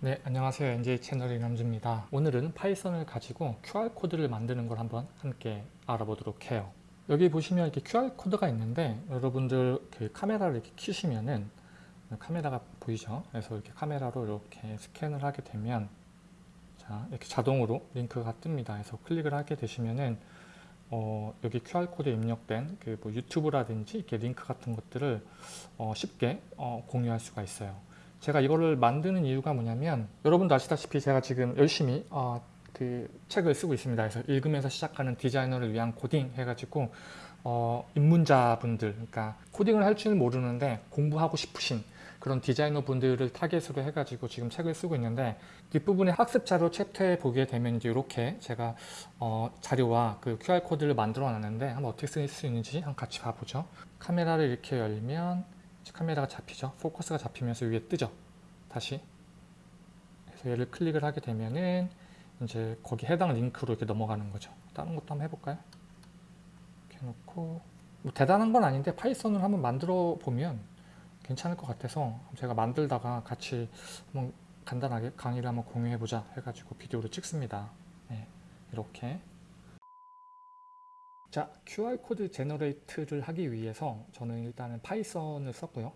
네, 안녕하세요. NJ 채널의 남주입니다. 오늘은 Python을 가지고 QR코드를 만드는 걸 한번 함께 알아보도록 해요. 여기 보시면 이렇게 QR코드가 있는데 여러분들 그 카메라를 이렇게 켜시면은 카메라가 보이죠? 그래서 이렇게 카메라로 이렇게 스캔을 하게 되면 자, 이렇게 자동으로 링크가 뜹니다. 그래서 클릭을 하게 되시면은 어, 여기 QR코드에 입력된 그 뭐 유튜브라든지 이렇게 링크 같은 것들을 어, 쉽게 어, 공유할 수가 있어요. 제가 이거를 만드는 이유가 뭐냐면 여러분도 아시다시피 제가 지금 열심히 어, 그 책을 쓰고 있습니다. 그래서 읽으면서 시작하는 디자이너를 위한 코딩 해가지고 어, 입문자분들, 그러니까 코딩을 할 줄 모르는데 공부하고 싶으신 그런 디자이너 분들을 타겟으로 해가지고 지금 책을 쓰고 있는데 뒷부분에 학습 자료 챕터에 보게 되면 이제 이렇게 제가 어, 자료와 그 QR 코드를 만들어 놨는데 한번 어떻게 쓸 수 있는지 한번 같이 봐보죠. 카메라를 이렇게 열면 카메라가 잡히죠. 포커스가 잡히면서 위에 뜨죠. 다시 그래서 얘를 클릭을 하게 되면은 이제 거기 해당 링크로 이렇게 넘어가는 거죠. 다른 것도 한번 해볼까요? 이렇게 해놓고 뭐 대단한 건 아닌데 파이썬을 한번 만들어 보면 괜찮을 것 같아서 제가 만들다가 같이 한번 간단하게 강의를 한번 공유해 보자 해가지고 비디오를 찍습니다. 네, 이렇게 자, QR코드 generate를 하기 위해서 저는 일단은 Python을 썼고요.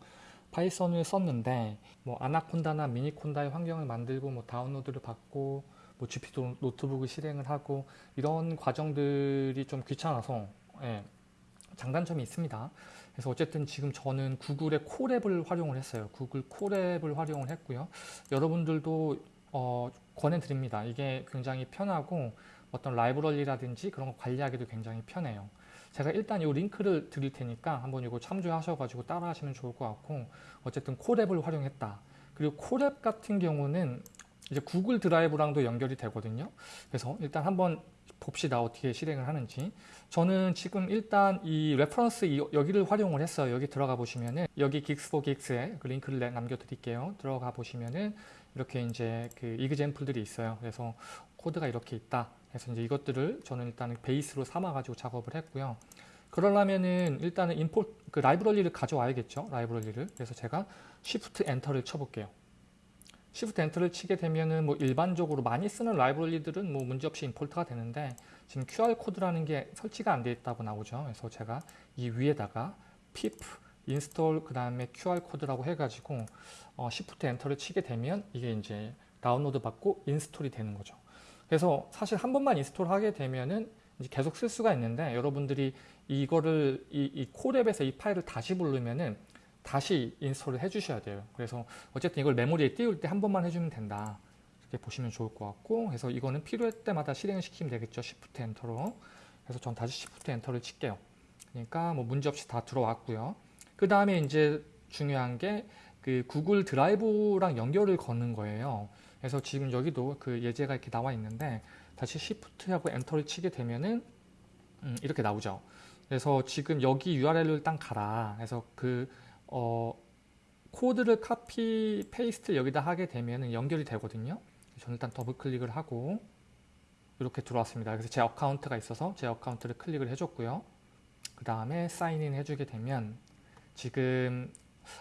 Python을 썼는데 뭐 Anaconda나 Miniconda의 환경을 만들고 뭐 다운로드를 받고 뭐 Jupyter Notebook을 실행을 하고 이런 과정들이 좀 귀찮아서 예, 장단점이 있습니다. 그래서 어쨌든 지금 저는 구글의 Colab을 활용을 했어요. 구글 Colab을 활용을 했고요. 여러분들도 어, 권해드립니다. 이게 굉장히 편하고 어떤 라이브러리라든지 그런 거 관리하기도 굉장히 편해요. 제가 일단 이 링크를 드릴 테니까 한번 이거 참조하셔가지고 따라 하시면 좋을 것 같고 어쨌든 Colab을 활용했다. 그리고 Colab 같은 경우는 이제 구글 드라이브랑도 연결이 되거든요. 그래서 일단 한번 봅시다. 어떻게 실행을 하는지. 저는 지금 일단 이 reference 여기를 활용을 했어요. 여기 들어가 보시면은 여기 GeeksforGeeks에 그 링크를 남겨드릴게요. 들어가 보시면은 이렇게 이제 그 example들이 있어요. 그래서 코드가 이렇게 있다. 그래서 이제 이것들을 저는 일단은 베이스로 삼아 가지고 작업을 했고요. 그러려면은 일단은 import 그 라이브러리를 가져와야겠죠. 라이브러리를. 그래서 제가 Shift Enter를 쳐볼게요. Shift Enter를 치게 되면은 뭐 일반적으로 많이 쓰는 라이브러리들은 뭐 문제없이 import가 되는데 지금 QR 코드라는 게 설치가 안 돼 있다고 나오죠. 그래서 제가 이 위에다가 pip install 그 다음에 QR 코드라고 해가지고 어, Shift Enter를 치게 되면 이게 이제 다운로드 받고 install이 되는 거죠. 그래서 사실 한 번만 install하게 되면은 이제 계속 쓸 수가 있는데 여러분들이 이거를 이, 이 Colab에서 이 파일을 다시 부르면은 다시 install을 해주셔야 돼요. 그래서 어쨌든 이걸 메모리에 띄울 때 한 번만 해주면 된다. 이렇게 보시면 좋을 것 같고 그래서 이거는 필요할 때마다 실행을 시키면 되겠죠. Shift Enter로. 그래서 전 다시 Shift Enter를 칠게요. 그러니까 뭐 문제없이 다 들어왔고요. 그 다음에 이제 중요한 게 그 구글 드라이브랑 연결을 거는 거예요. 그래서 지금 여기도 그 예제가 이렇게 나와 있는데 다시 Shift하고 Enter를 치게 되면은 음, 이렇게 나오죠. 그래서 지금 여기 URL을 딱 가라. 그래서 그 어, 코드를 copy paste 여기다 하게 되면 연결이 되거든요. 저는 일단 더블 클릭을 하고 이렇게 들어왔습니다. 그래서 제 account가 있어서 제 account를 클릭을 해줬고요. 그 다음에 sign in 해주게 되면 지금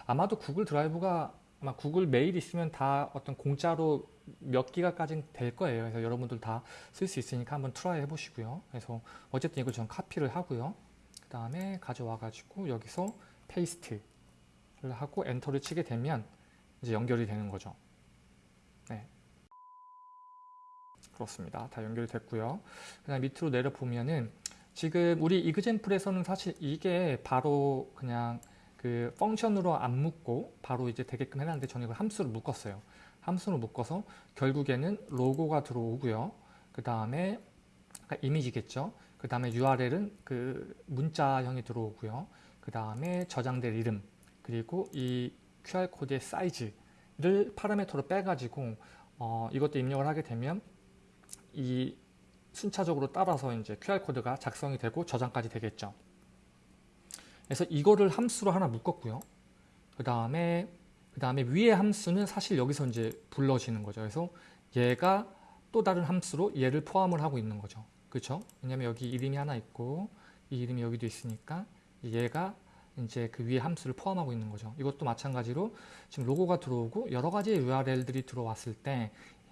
아마도 구글 드라이브가 아마 구글 메일 있으면 다 어떤 공짜로 몇 기가까지는 될 거예요. 그래서 여러분들 다 쓸 수 있으니까 한번 try 해보시고요. 그래서 어쨌든 이걸 전 copy를 하고요. 그 다음에 가져와 가지고 여기서 paste를 하고 엔터를 치게 되면 이제 연결이 되는 거죠. 네. 그렇습니다. 다 연결이 됐고요. 그 다음 밑으로 내려보면은 지금 우리 이그젠플에서는 사실 이게 바로 그냥 그 펑션으로 안 묶고 바로 이제 되게끔 해놨는데 저는 이걸 함수로 묶었어요. 함수로 묶어서 결국에는 로고가 들어오고요. 그 다음에 이미지겠죠. 그 다음에 URL은 그 문자형이 들어오고요. 그 다음에 저장될 이름 그리고 이 QR코드의 사이즈를 파라미터로 빼가지고 어, 이것도 입력을 하게 되면 이 순차적으로 따라서 이제 QR코드가 작성이 되고 저장까지 되겠죠. 그래서 이거를 함수로 하나 묶었고요. 그 다음에 그 다음에 위의 함수는 사실 여기서 이제 불러지는 거죠. 그래서 얘가 또 다른 함수로 얘를 포함을 하고 있는 거죠. 그렇죠? 왜냐면 여기 이름이 하나 있고 이 이름이 여기도 있으니까 얘가 이제 그 위에 함수를 포함하고 있는 거죠. 이것도 마찬가지로 지금 로고가 들어오고 여러 가지 URL들이 들어왔을 때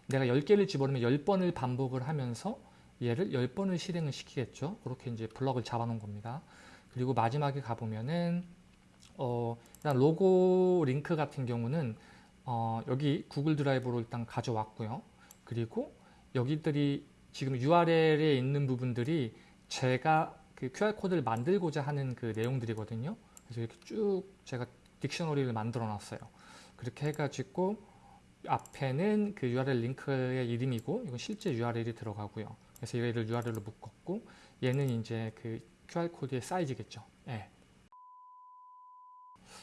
내가 10개를 집어넣으면 10번을 반복을 하면서 얘를 10번을 실행을 시키겠죠. 그렇게 이제 블럭을 잡아놓은 겁니다. 그리고 마지막에 가보면은 어, 일단 로고 링크 같은 경우는 어, 여기 구글 드라이브로 일단 가져왔고요. 그리고 여기들이 지금 URL에 있는 부분들이 제가 그 QR코드를 만들고자 하는 그 내용들이거든요. 그래서 이렇게 쭉 제가 딕셔너리를 만들어 놨어요. 그렇게 해가지고 앞에는 그 URL 링크의 이름이고 이건 실제 URL이 들어가고요. 그래서 얘를 URL로 묶었고 얘는 이제 그 QR코드의 사이즈겠죠. 예.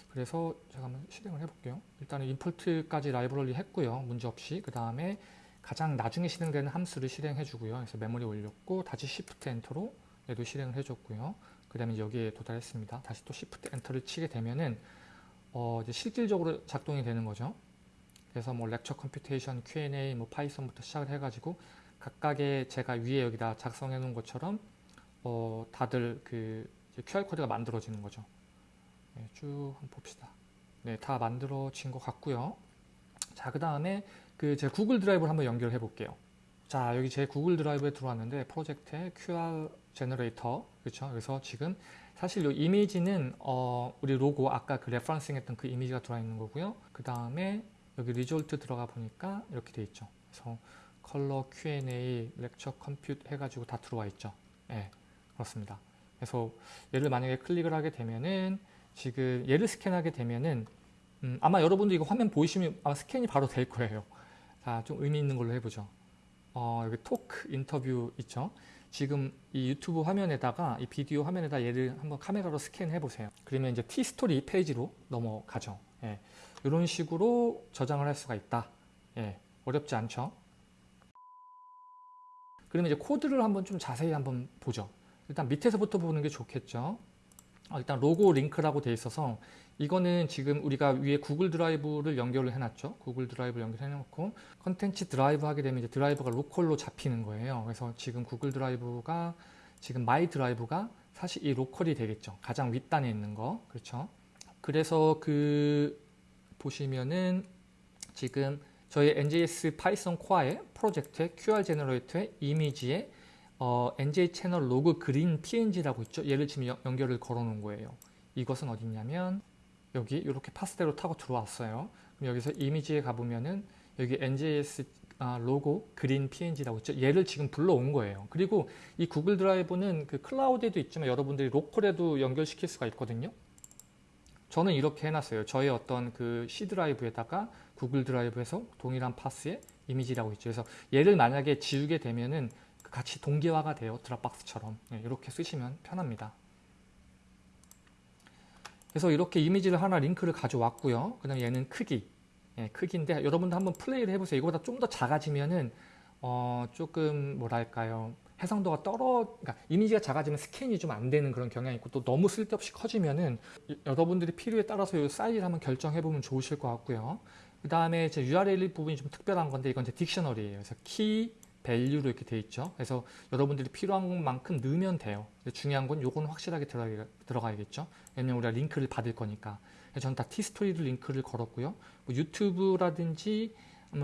그래서 제가 한번 실행을 해볼게요. 일단은 임포트까지 라이브러리 했고요. 문제없이. 그 다음에 가장 나중에 실행되는 함수를 실행해 주고요. 그래서 메모리 올렸고 다시 Shift Enter로 얘도 실행을 해줬고요. 그 다음에 여기에 도달했습니다. 다시 또 Shift Enter를 치게 되면은 어 이제 실질적으로 작동이 되는 거죠. 그래서 뭐 lecture computation, Q&A, 뭐 Python부터 시작을 해가지고 각각의 제가 위에 여기다 작성해 놓은 것처럼 어 다들 그 QR 코드가 만들어지는 거죠. 네, 쭉 봅시다. 네, 다 만들어진 것 같고요. 자, 그 다음에 그 제 구글 드라이브를 한번 연결해 볼게요. 자, 여기 제 구글 드라이브에 들어왔는데 프로젝트에 QR generator 그렇죠. 그래서 지금 사실 이 이미지는 어, 우리 로고 아까 그 referencing 했던 그 이미지가 들어와 있는 거고요. 그 다음에 여기 result 들어가 보니까 이렇게 돼 있죠. 그래서 color Q&A lecture compute 해가지고 다 들어와 있죠. 네, 그렇습니다. 그래서 얘를 만약에 클릭을 하게 되면은 지금 얘를 스캔하게 되면은 음, 아마 여러분도 이거 화면 보이시면 아마 스캔이 바로 될 거예요. 자, 좀 의미 있는 걸로 해보죠. 어, 여기 토크 인터뷰 있죠. 지금 이 유튜브 화면에다가 이 비디오 화면에다 얘를 한번 카메라로 스캔해 보세요. 그러면 이제 티스토리 페이지로 넘어가죠. 예, 이런 식으로 저장을 할 수가 있다. 예, 어렵지 않죠. 그러면 이제 코드를 한번 좀 자세히 한번 보죠. 일단 밑에서부터 보는 게 좋겠죠. 어, 일단 로고 링크라고 돼 있어서 이거는 지금 우리가 위에 Google Drive를 연결을 해놨죠. Google Drive를 연결해 놓고 content drive 하게 되면 이제 드라이브가 local로 잡히는 거예요. 그래서 지금 Google Drive가 지금 My Drive가 사실 이 local이 되겠죠. 가장 윗단에 있는 거. 그렇죠. 그래서 그 보시면은 지금 저희 NJS Python core의 프로젝트의 QR generator의 이미지에 어, NJ 채널 logo green PNG라고 있죠. 얘를 지금 연, 연결을 걸어 놓은 거예요. 이것은 어디냐면 여기 이렇게 path대로 타고 들어왔어요. 그럼 여기서 이미지에 가보면은 여기 NJS 아, logo green PNG라고 있죠. 얘를 지금 불러온 거예요. 그리고 이 Google Drive는 그 클라우드에도 있지만 여러분들이 local에도 연결시킬 수가 있거든요. 저는 이렇게 해놨어요. 저의 어떤 그 C 드라이브에다가 구글 드라이브에서 동일한 파스의 이미지라고 있죠. 그래서 얘를 만약에 지우게 되면은 같이 동기화가 돼요. 드랍박스처럼. 네, 이렇게 쓰시면 편합니다. 그래서 이렇게 이미지를 하나 링크를 가져왔고요. 그 다음에 얘는 크기. 예, 크기인데 여러분도 한번 플레이를 해보세요. 이거보다 좀 더 작아지면은 어, 조금 뭐랄까요. 해상도가 떨어, 그러니까 이미지가 작아지면 스캔이 좀 안 되는 그런 경향이 있고 또 너무 쓸데없이 커지면은 여러분들이 필요에 따라서 이 사이즈를 한번 결정해 보면 좋으실 것 같고요. 그 다음에 제 URL 부분이 좀 특별한 건데 이건 제 dictionary예요. 그래서 key, value로 이렇게 돼 있죠. 그래서 여러분들이 필요한 만큼 넣으면 돼요. 중요한 건 요거는 확실하게 들어가, 야겠죠 왜냐면 우리가 링크를 받을 거니까. 저는 다 티스토리를 링크를 걸었고요. 뭐 YouTube라든지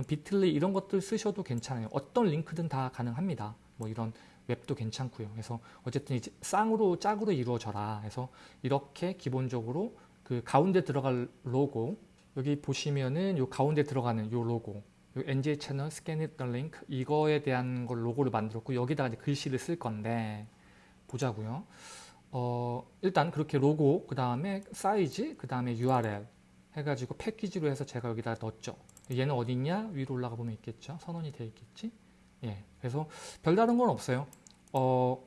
Bitly 이런 것들 쓰셔도 괜찮아요. 어떤 링크든 다 가능합니다. 뭐 이런 웹도 괜찮고요. 그래서 어쨌든 이제 쌍으로 짝으로 이루어져라. 해서 이렇게 기본적으로 그 가운데 들어갈 로고 여기 보시면은 요 가운데 들어가는 요 로고 NJ 채널 더 링크 이거에 대한 걸 로고를 만들었고 여기다가 이제 글씨를 쓸 건데 보자고요. 어, 일단 그렇게 로고 그 다음에 사이즈 그 다음에 URL 해가지고 패키지로 해서 제가 여기다 넣었죠. 얘는 어디 있냐? 위로 올라가 보면 있겠죠. 선언이 되어 있겠지. 예. 그래서 별다른 건 없어요. 어,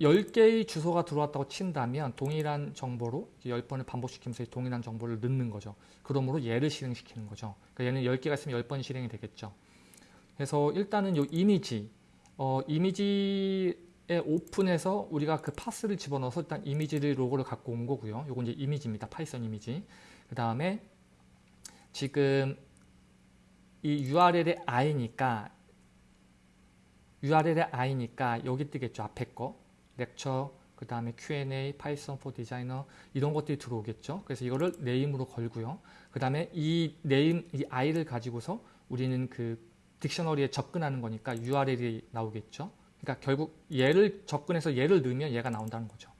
10개의 주소가 들어왔다고 친다면 동일한 정보로 10번을 반복시키면서 동일한 정보를 넣는 거죠. 그러므로 얘를 실행시키는 거죠. 그러니까 얘는 10개가 있으면 10번 실행이 되겠죠. 그래서 일단은 이 이미지, 어, 이미지에 오픈해서 우리가 그 path를 집어넣어서 일단 이미지를 로고를 갖고 온 거고요. 요건 이제 이미지입니다. Python 이미지. 그 다음에 지금 이 URL의 i니까 URL의 i니까 여기 뜨겠죠. 앞에 거. Lecture 그 다음에 Q&A, Python for Designer 이런 것들이 들어오겠죠. 그래서 이거를 네임으로 걸고요. 그 다음에 이 네임, 이 i를 가지고서 우리는 그 딕셔너리에 접근하는 거니까 URL이 나오겠죠. 그러니까 결국 얘를 접근해서 얘를 넣으면 얘가 나온다는 거죠.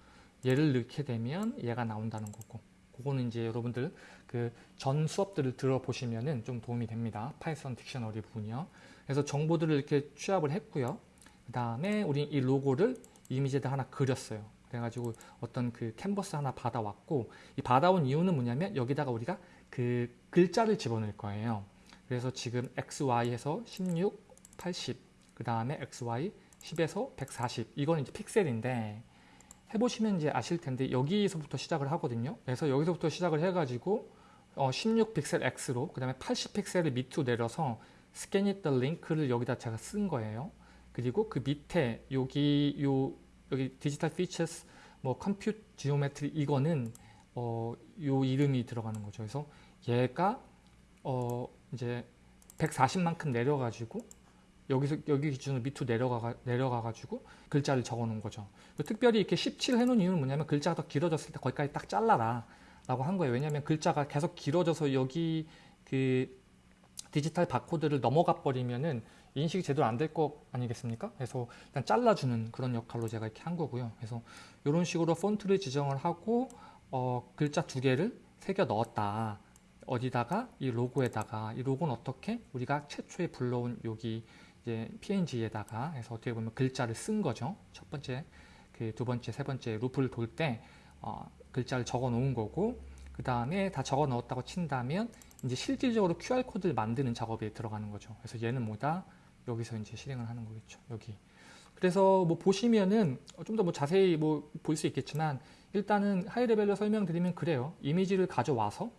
얘를 넣게 되면 얘가 나온다는 거고. 그거는 이제 여러분들 그 전 수업들을 들어보시면은 좀 도움이 됩니다. Python dictionary 부분이요. 그래서 정보들을 이렇게 취합을 했고요. 그 다음에 우리 이 로고를 이미지에다 하나 그렸어요. 그래가지고 어떤 그 캔버스 하나 받아왔고 이 받아온 이유는 뭐냐면 여기다가 우리가 그 글자를 집어넣을 거예요. 그래서 지금 XY에서 16, 80, 그 다음에 XY 10에서 140 이거는 이제 픽셀인데 해보시면 이제 아실 텐데 여기서부터 시작을 하거든요. 그래서 여기서부터 시작을 해가지고 어, 16 픽셀 X로 그 다음에 80 픽셀을 밑으로 내려서 scan it the link를 여기다 제가 쓴 거예요. 그리고 그 밑에 여기 요 여기 digital features 뭐 compute geometry 이거는 어, 요 이름이 들어가는 거죠. 그래서 얘가 어, 이제 140만큼 내려가지고 여기서 여기 기준으로 밑으로 내려가 내려가 가지고 글자를 적어 놓은 거죠. 특별히 이렇게 17 해놓은 이유는 뭐냐면 글자가 더 길어졌을 때 거기까지 딱 잘라라 라고 한 거예요. 왜냐하면 글자가 계속 길어져서 여기 그 디지털 바코드를 넘어가 버리면은 인식이 제대로 안될거 아니겠습니까? 그래서 일단 잘라주는 그런 역할로 제가 이렇게 한 거고요. 그래서 이런 식으로 폰트를 지정을 하고 어, 글자 두 개를 새겨 넣었다. 어디다가 이 로고에다가 이 로고는 어떻게 우리가 최초에 불러온 여기 이제 PNG에다가 해서 어떻게 보면 글자를 쓴 거죠. 첫 번째, 그 두 번째, 세 번째 루프를 돌때 어, 글자를 적어 놓은 거고 그 다음에 다 적어 넣었다고 친다면 이제 실질적으로 QR 코드를 만드는 작업에 들어가는 거죠. 그래서 얘는 뭐다? 여기서 이제 실행을 하는 거겠죠. 여기. 그래서 뭐 보시면은 좀 더 뭐 자세히 뭐 볼 수 있겠지만 일단은 high level로 설명드리면 그래요. 이미지를 가져와서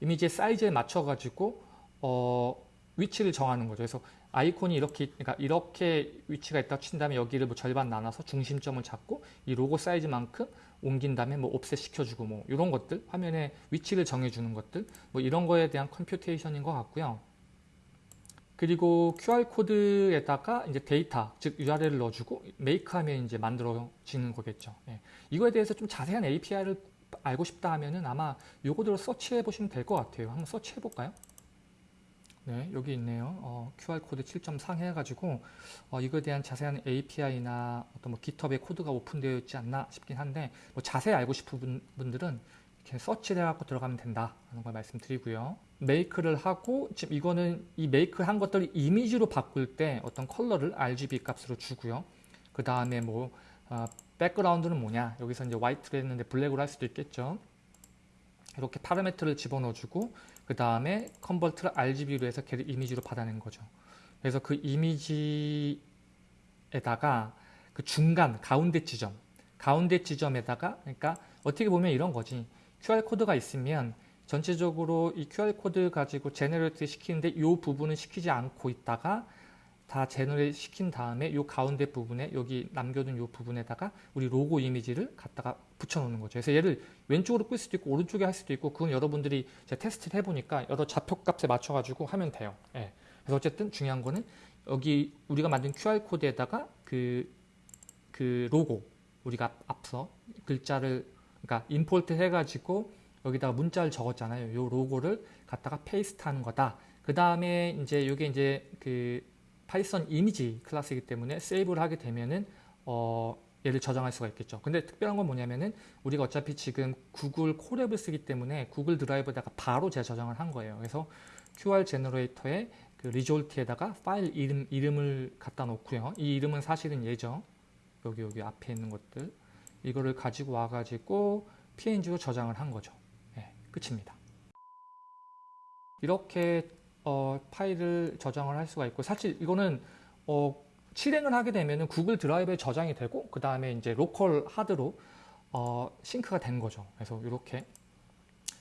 이미지의 사이즈에 맞춰 가지고 어 위치를 정하는 거죠. 그래서 아이콘이 이렇게 그러니까 이렇게 위치가 있다 친다면 여기를 뭐 절반 나눠서 중심점을 잡고 이 로고 사이즈만큼 옮긴 다음에 뭐 offset 시켜주고 뭐 이런 것들 화면에 위치를 정해주는 것들 뭐 이런 거에 대한 computation인 것 같고요. 그리고 QR 코드에다가 이제 데이터 즉 URL을 넣어주고 make하면 이제 만들어지는 거겠죠. 예. 이거에 대해서 좀 자세한 API를 알고 싶다 하면은 아마 요거대로 search해 보시면 될 것 같아요. 한번 search해 볼까요? 네, 여기 있네요. 어, QR코드 7.3 해가지고 어, 이거에 대한 자세한 API나 어떤 뭐 GitHub에 코드가 오픈되어 있지 않나 싶긴 한데 뭐 자세히 알고 싶은 분들은 이렇게 서치를 해갖고 들어가면 된다 하는 걸 말씀드리고요. make를 하고 지금 이거는 이 make 한 것들을 이미지로 바꿀 때 어떤 컬러를 RGB 값으로 주고요. 그 다음에 뭐 어, 백그라운드는 뭐냐 여기서 이제 화이트로 했는데 블랙으로 할 수도 있겠죠. 이렇게 파라미터를 집어넣어주고 그 다음에 convert를 RGB로 해서 걔를 이미지로 받아낸 거죠. 그래서 그 이미지에다가 그 중간 가운데 지점 가운데 지점에다가 그러니까 어떻게 보면 이런 거지 QR코드가 있으면 전체적으로 이 QR코드 가지고 generate 시키는데 이 부분은 시키지 않고 있다가 다 generate 시킨 다음에 이 가운데 부분에 여기 남겨둔 이 부분에다가 우리 로고 이미지를 갖다가 붙여놓는 거죠. 그래서 얘를 왼쪽으로 끌 수도 있고 오른쪽에 할 수도 있고 그건 여러분들이 제가 테스트를 해보니까 여러 좌표값에 맞춰가지고 하면 돼요. 예. 그래서 어쨌든 중요한 거는 여기 우리가 만든 QR코드에다가 그, 그 로고 우리가 앞서 글자를 그러니까 import 해가지고 여기다가 문자를 적었잖아요. 요 로고를 갖다가 paste 하는 거다. 그 다음에 이제 이게 이제 그 Python 이미지 클래스이기 때문에 save를 하게 되면은 어 얘를 저장할 수가 있겠죠. 근데 특별한 건 뭐냐면은 우리가 어차피 지금 Google Colab을 쓰기 때문에 Google Drive에다가 바로 제가 저장을 한 거예요. 그래서 QR generator에 그 result에다가 파일 이름, 이름을 갖다 놓고요. 이 이름은 사실은 얘죠. 여기 여기 앞에 있는 것들 이거를 가지고 와가지고 PNG로 저장을 한 거죠. 네, 끝입니다. 이렇게 어, 파일을 저장을 할 수가 있고 사실 이거는 어, 실행을 하게 되면 구글 드라이브에 저장이 되고 그 다음에 이제 local 하드로 어, sync가 된 거죠. 그래서 이렇게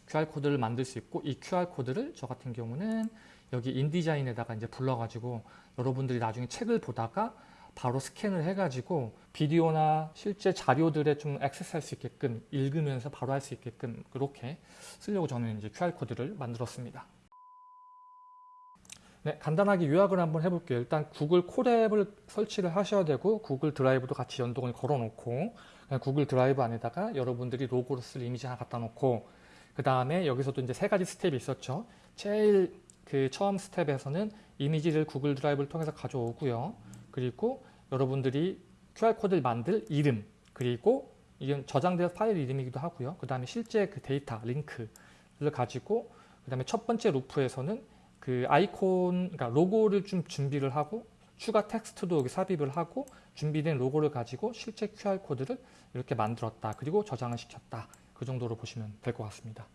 QR 코드를 만들 수 있고 이 QR 코드를 저 같은 경우는 여기 인디자인에다가 이제 불러가지고 여러분들이 나중에 책을 보다가 바로 스캔을 해가지고 비디오나 실제 자료들에 좀 액세스할 수 있게끔 읽으면서 바로 할 수 있게끔 그렇게 쓰려고 저는 이제 QR 코드를 만들었습니다. 네, 간단하게 요약을 한번 해볼게요. 일단 구글 Colab을 설치를 하셔야 되고 구글 드라이브도 같이 연동을 걸어 놓고 그냥 구글 드라이브 안에다가 여러분들이 로고로 쓸 이미지 하나 갖다 놓고 그 다음에 여기서도 이제 세 가지 step이 있었죠. 제일 그 처음 step에서는 이미지를 구글 드라이브를 통해서 가져오고요. 그리고 여러분들이 QR 코드를 만들 이름 그리고 이건 저장된 파일 이름이기도 하고요. 그 다음에 실제 그 데이터 링크를 가지고 그 다음에 첫 번째 루프에서는 그 아이콘 그러니까 로고를 좀 준비를 하고 추가 텍스트도 여기 삽입을 하고 준비된 로고를 가지고 실제 QR 코드를 이렇게 만들었다. 그리고 저장을 시켰다. 그 정도로 보시면 될 것 같습니다.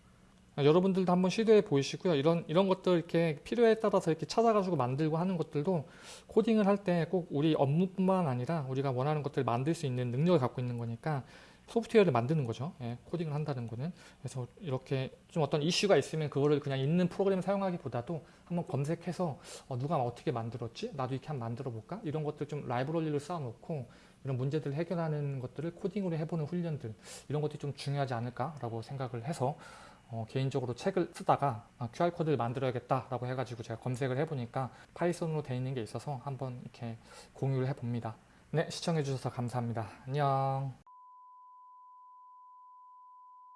여러분들도 한번 시도해 보시고요. 이런 이런 것들 이렇게 필요에 따라서 이렇게 찾아가지고 만들고 하는 것들도 코딩을 할 때 꼭 우리 업무뿐만 아니라 우리가 원하는 것들을 만들 수 있는 능력을 갖고 있는 거니까 소프트웨어를 만드는 거죠. 예, 코딩을 한다는 거는. 그래서 이렇게 좀 어떤 이슈가 있으면 그거를 그냥 있는 프로그램 사용하기보다도 한번 검색해서 어, 누가 어떻게 만들었지? 나도 이렇게 한번 만들어 볼까? 이런 것들 좀 라이브러리를 쌓아놓고 이런 문제들을 해결하는 것들을 코딩으로 해보는 훈련들 이런 것들이 좀 중요하지 않을까라고 생각을 해서 어, 개인적으로 책을 쓰다가 아, QR코드를 만들어야겠다라고 해가지고 제가 검색을 해보니까 파이썬으로 되어 있는 게 있어서 한번 이렇게 공유를 해봅니다. 네, 시청해주셔서 감사합니다. 안녕.